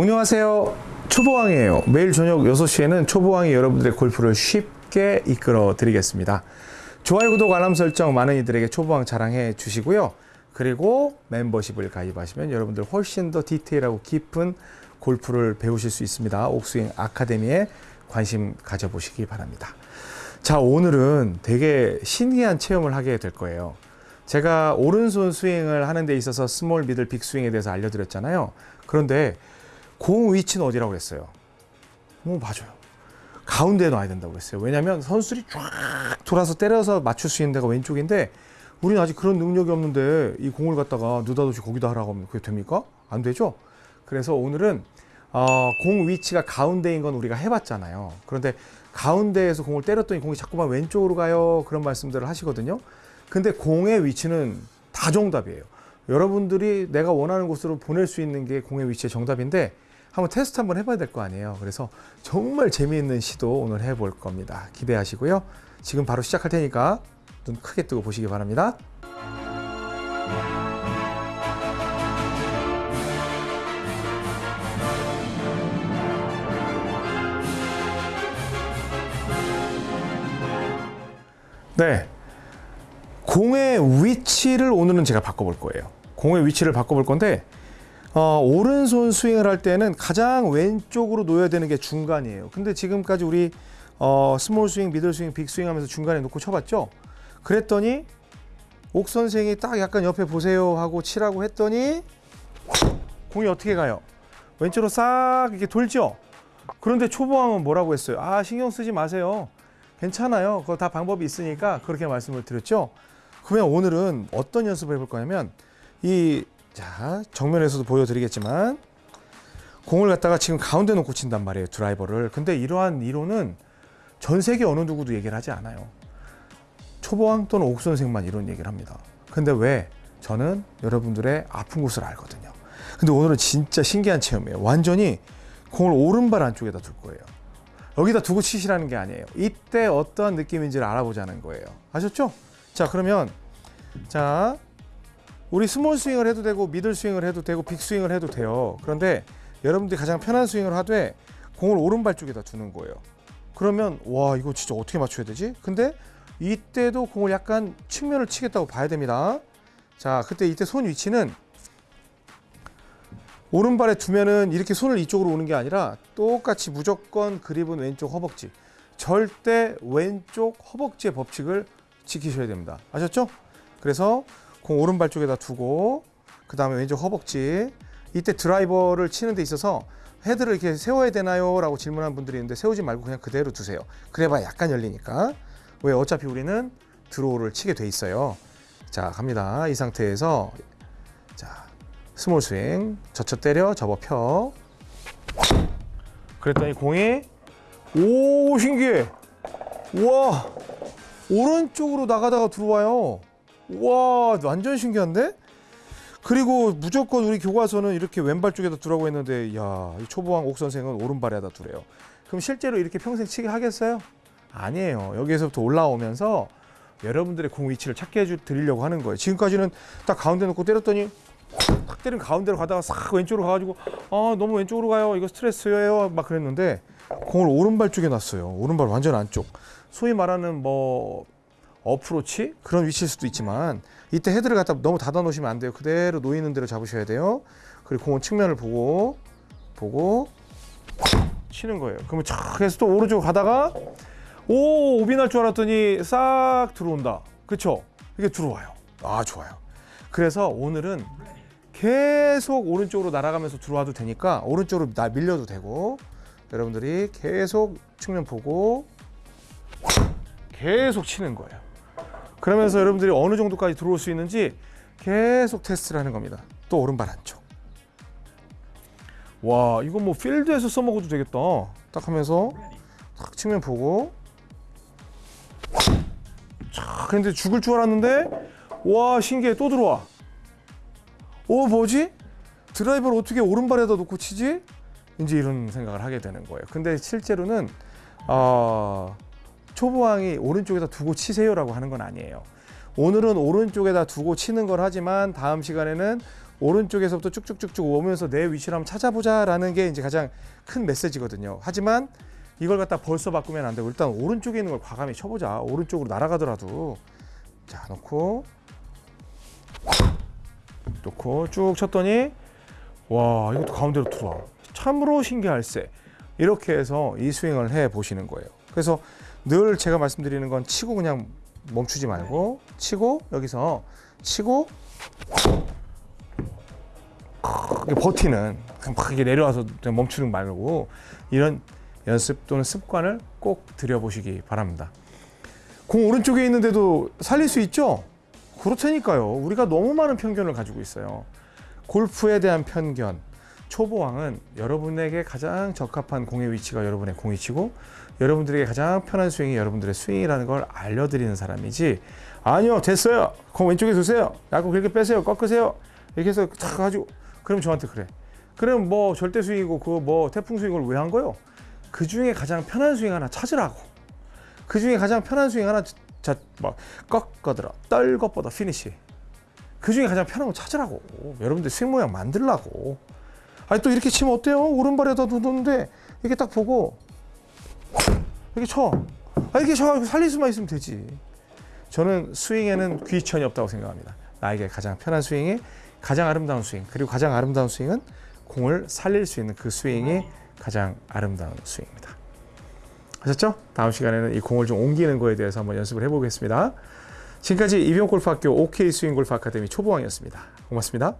안녕하세요. 초보왕이에요. 매일 저녁 6시에는 초보왕이 여러분들의 골프를 쉽게 이끌어 드리겠습니다. 좋아요, 구독, 알람 설정 많은 이들에게 초보왕 자랑해 주시고요. 그리고 멤버십을 가입하시면 여러분들 훨씬 더 디테일하고 깊은 골프를 배우실 수 있습니다. 옥스윙 아카데미에 관심 가져보시기 바랍니다. 자, 오늘은 되게 신기한 체험을 하게 될 거예요. 제가 오른손 스윙을 하는 데 있어서 small, middle, big 스윙에 대해서 알려드렸잖아요. 그런데 공 위치는 어디라고 그랬어요? 어, 맞아요. 가운데에 놔야 된다고 그랬어요. 왜냐하면 선수들이 쫙 돌아서 때려서 맞출 수 있는 데가 왼쪽인데 우리는 아직 그런 능력이 없는데 이 공을 갖다가 느닷없이 거기다 하라고 하면 그게 됩니까? 안 되죠? 그래서 오늘은 어, 공 위치가 가운데인 건 우리가 해봤잖아요. 그런데 가운데에서 공을 때렸더니 공이 자꾸만 왼쪽으로 가요. 그런 말씀들을 하시거든요. 근데 공의 위치는 다 정답이에요. 여러분들이 내가 원하는 곳으로 보낼 수 있는 게 공의 위치의 정답인데 한번 테스트 한번 해봐야 될 거 아니에요. 그래서 정말 재미있는 시도 오늘 해볼 겁니다. 기대하시고요. 지금 바로 시작할 테니까 눈 크게 뜨고 보시기 바랍니다. 네. 공의 위치를 오늘은 제가 바꿔볼 거예요. 공의 위치를 바꿔볼 건데 어, 오른손 스윙을 할 때는 가장 왼쪽으로 놓여야 되는 게 중간이에요. 근데 지금까지 우리 어, small 스윙, middle 스윙, big 스윙 하면서 중간에 놓고 쳐봤죠? 그랬더니 옥 선생이 딱 약간 옆에 보세요 하고 치라고 했더니 공이 어떻게 가요? 왼쪽으로 싹 이렇게 돌죠? 그런데 초보왕은 뭐라고 했어요? 아 신경 쓰지 마세요. 괜찮아요. 그거 다 방법이 있으니까 그렇게 말씀을 드렸죠. 그러면 오늘은 어떤 연습을 해볼 거냐면 이 자, 정면에서도 보여드리겠지만 공을 갖다가 지금 가운데 놓고 친단 말이에요. 드라이버를. 근데 이러한 이론은 전 세계 어느 누구도 얘기를 하지 않아요. 초보왕 또는 옥 선생만 이런 얘기를 합니다. 근데 왜? 저는 여러분들의 아픈 곳을 알거든요. 근데 오늘은 진짜 신기한 체험이에요. 완전히 공을 오른발 안쪽에다 둘 거예요. 여기다 두고 치시라는 게 아니에요. 이때 어떠한 느낌인지를 알아보자는 거예요. 아셨죠? 자, 그러면 자, 우리 small 스윙을 해도 되고 middle 스윙을 해도 되고 big 스윙을 해도 돼요. 그런데 여러분들이 가장 편한 스윙을 하되 공을 오른발 쪽에다 두는 거예요. 그러면 와 이거 진짜 어떻게 맞춰야 되지? 근데 이때도 공을 약간 측면을 치겠다고 봐야 됩니다. 자 그때 이때 손 위치는 오른발에 두면은 이렇게 손을 이쪽으로 오는 게 아니라 똑같이 무조건 그립은 왼쪽 허벅지 절대 왼쪽 허벅지의 법칙을 지키셔야 됩니다. 아셨죠? 그래서 공 오른발 쪽에다 두고 그 다음에 왼쪽 허벅지. 이때 드라이버를 치는 데 있어서 헤드를 이렇게 세워야 되나요? 라고 질문한 분들이 있는데 세우지 말고 그냥 그대로 두세요. 그래봐야 약간 열리니까. 왜? 어차피 우리는 draw를 치게 돼 있어요. 자 갑니다. 이 상태에서 자 small 스윙. 젖혀 때려 접어 펴. 그랬더니 공이 오 신기해. 우와. 오른쪽으로 나가다가 들어와요 와 완전 신기한데? 그리고 무조건 우리 교과서는 이렇게 왼발 쪽에다 두라고 했는데 야, 이 초보왕 옥 선생은 오른발에다 두래요. 그럼 실제로 이렇게 평생 치게 하겠어요? 아니에요. 여기에서부터 올라오면서 여러분들의 공 위치를 찾게 해주 드리려고 하는 거예요. 지금까지는 딱 가운데 놓고 때렸더니 탁 때린 가운데로 가다가 싹 왼쪽으로 가가지고 아 너무 왼쪽으로 가요. 이거 스트레스예요. 막 그랬는데 공을 오른발 쪽에 놨어요. 오른발 완전 안쪽. 소위 말하는 뭐 어프로치? 그런 위치일 수도 있지만 이때 헤드를 갖다 너무 닫아 놓으시면 안 돼요. 그대로 놓이는 대로 잡으셔야 돼요. 그리고 공은 측면을 보고 보고 치는 거예요. 그러면 촥 해서 또 오른쪽 가다가 오 오비 날 줄 알았더니 싹 들어온다. 그쵸? 이게 들어와요. 아 좋아요. 그래서 오늘은 계속 오른쪽으로 날아가면서 들어와도 되니까 오른쪽으로 나 밀려도 되고 여러분들이 계속 측면 보고 계속 치는 거예요 그러면서 여러분들이 어느 정도까지 들어올 수 있는지 계속 테스트를 하는 겁니다. 또 오른발 안쪽. 와 이거 뭐 필드에서 써먹어도 되겠다. 딱 하면서 딱 측면 보고 자 근데 죽을 줄 알았는데 와 신기해 또 들어와. 어 뭐지? 드라이버를 어떻게 오른발에다 놓고 치지? 이제 이런 생각을 하게 되는 거예요. 근데 실제로는 어, 초보왕이 오른쪽에다 두고 치세요라고 하는 건 아니에요. 오늘은 오른쪽에다 두고 치는 걸 하지만 다음 시간에는 오른쪽에서부터 쭉쭉쭉쭉 오면서 내 위치를 한번 찾아보자 라는 게 이제 가장 큰 메시지거든요. 하지만 이걸 갖다 벌써 바꾸면 안 되고 일단 오른쪽에 있는 걸 과감히 쳐보자. 오른쪽으로 날아가더라도 자 놓고 놓고 쭉 쳤더니 와 이것도 가운데로 들어와. 참으로 신기할세. 이렇게 해서 이 스윙을 해 보시는 거예요. 그래서 늘 제가 말씀드리는 건 치고 그냥 멈추지 말고 치고 여기서 치고 버티는 그냥 막 내려와서 그냥 멈추는 말고 이런 연습 또는 습관을 꼭 들여보시기 바랍니다. 공 오른쪽에 있는데도 살릴 수 있죠? 그렇다니까요. 우리가 너무 많은 편견을 가지고 있어요. 골프에 대한 편견. 초보왕은 여러분에게 가장 적합한 공의 위치가 여러분의 공이치고 여러분들에게 가장 편한 스윙이 여러분들의 스윙이라는 걸 알려드리는 사람이지. 아니요 됐어요. 공 왼쪽에 두세요. 야구 그렇게 빼세요. 꺾으세요. 이렇게 해서 탁 가지고 그럼 저한테 그래. 그럼 뭐 절대 스윙이고 그뭐 태풍 스윙을 왜 한 거요? 그 중에 가장 편한 스윙 하나 찾으라고. 그 중에 가장 편한 스윙 하나 자 막 꺾어들어. 떨것보다 피니시. 그 중에 가장 편한 거 찾으라고. 여러분들 스윙 모양 만들라고 아니 또 이렇게 치면 어때요? 오른발에다 두는데 이렇게 딱 보고 이렇게 쳐. 아 이렇게 쳐가지고 살릴 수만 있으면 되지. 저는 스윙에는 귀천이 없다고 생각합니다. 나에게 가장 편한 스윙이 가장 아름다운 스윙 그리고 가장 아름다운 스윙은 공을 살릴 수 있는 그 스윙이 가장 아름다운 스윙입니다. 아셨죠? 다음 시간에는 이 공을 좀 옮기는 거에 대해서 한번 연습을 해보겠습니다. 지금까지 이병골프학교 OK 스윙골프 아카데미 초보왕이었습니다. 고맙습니다.